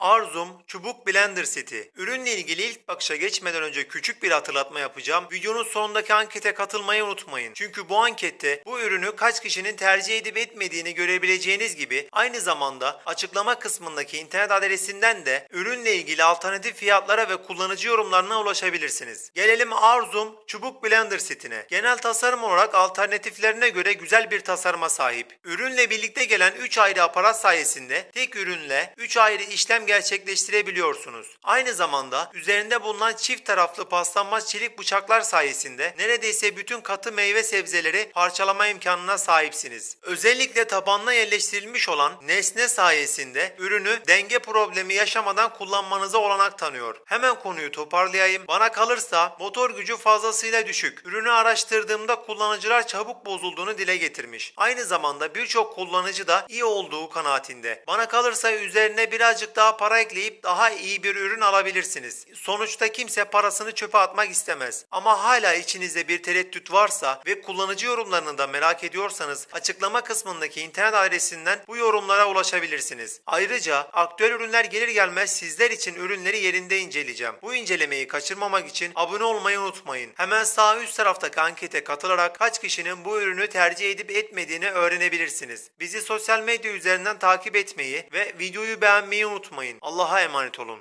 Arzum Çubuk Blender Seti. Ürünle ilgili ilk bakışa geçmeden önce küçük bir hatırlatma yapacağım. Videonun sonundaki ankete katılmayı unutmayın. Çünkü bu ankette bu ürünü kaç kişinin tercih edip etmediğini görebileceğiniz gibi aynı zamanda açıklama kısmındaki internet adresinden de ürünle ilgili alternatif fiyatlara ve kullanıcı yorumlarına ulaşabilirsiniz. Gelelim Arzum Çubuk Blender setine. Genel tasarım olarak alternatiflerine göre güzel bir tasarıma sahip. Ürünle birlikte gelen 3 ayrı aparat sayesinde tek ürünle 3 ayrı işlem gerçekleştirebiliyorsunuz. Aynı zamanda üzerinde bulunan çift taraflı paslanmaz çelik bıçaklar sayesinde neredeyse bütün katı meyve sebzeleri parçalama imkanına sahipsiniz. Özellikle tabanına yerleştirilmiş olan nesne sayesinde ürünü denge problemi yaşamadan kullanmanıza olanak tanıyor. Hemen konuyu toparlayayım. Bana kalırsa motor gücü fazlasıyla düşük. Ürünü araştırdığımda kullanıcılar çabuk bozulduğunu dile getirmiş. Aynı zamanda birçok kullanıcı da iyi olduğu kanaatinde. Bana kalırsa üzerine birazcık daha para ekleyip daha iyi bir ürün alabilirsiniz. Sonuçta kimse parasını çöpe atmak istemez. Ama hala içinizde bir tereddüt varsa ve kullanıcı yorumlarını da merak ediyorsanız açıklama kısmındaki internet adresinden bu yorumlara ulaşabilirsiniz. Ayrıca aktüel ürünler gelir gelmez sizler için ürünleri yerinde inceleyeceğim. Bu incelemeyi kaçırmamak için abone olmayı unutmayın. Hemen sağ üst taraftaki ankete katılarak kaç kişinin bu ürünü tercih edip etmediğini öğrenebilirsiniz. Bizi sosyal medya üzerinden takip etmeyi ve videoyu beğenmeyi unutmayın. Allah'a emanet olun.